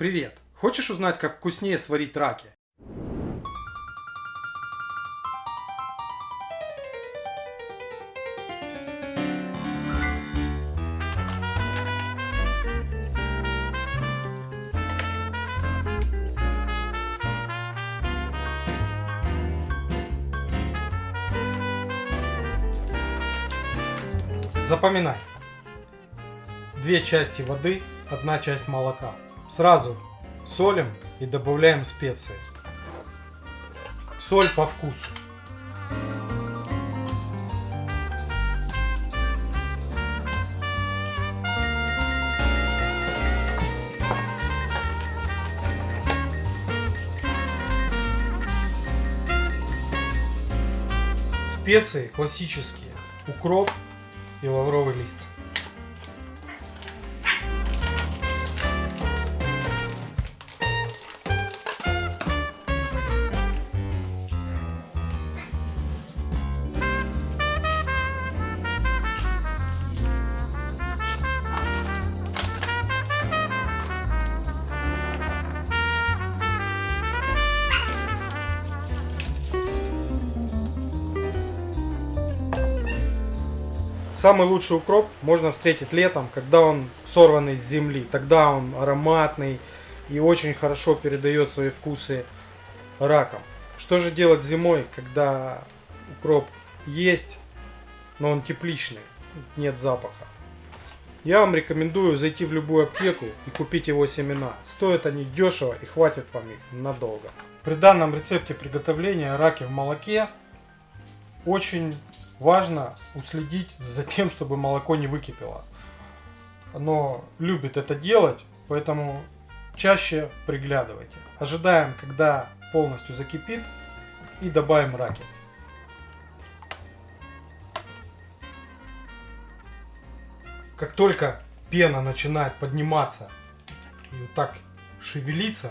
Привет! Хочешь узнать, как вкуснее сварить раки? Запоминай. Две части воды, одна часть молока. Сразу солим и добавляем специи. Соль по вкусу. Специи классические. Укроп и лавровый лист. Самый лучший укроп можно встретить летом, когда он сорван из земли. Тогда он ароматный и очень хорошо передает свои вкусы раком. Что же делать зимой, когда укроп есть, но он тепличный, нет запаха? Я вам рекомендую зайти в любую аптеку и купить его семена. Стоят они дешево и хватит вам их надолго. При данном рецепте приготовления раки в молоке очень важно уследить за тем, чтобы молоко не выкипело. Оно любит это делать, поэтому чаще приглядывайте. Ожидаем, когда полностью закипит и добавим раки. Как только пена начинает подниматься и вот так шевелиться,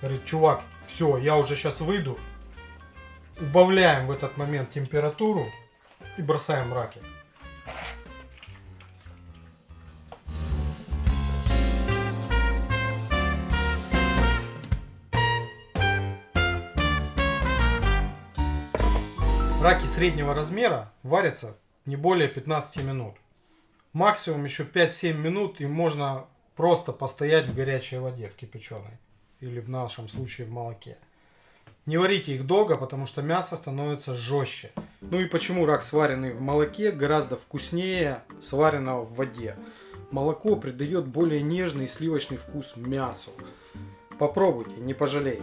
говорит, чувак, все, я уже сейчас выйду, убавляем в этот момент температуру и бросаем раки. Раки среднего размера варятся не более 15 минут. Максимум еще 5-7 минут и можно просто постоять в горячей воде, в кипяченой. Или в нашем случае в молоке. Не варите их долго, потому что мясо становится жестче. Ну и почему рак, сваренный в молоке, гораздо вкуснее сваренного в воде. Молоко придает более нежный сливочный вкус мясу. Попробуйте, не пожалеете.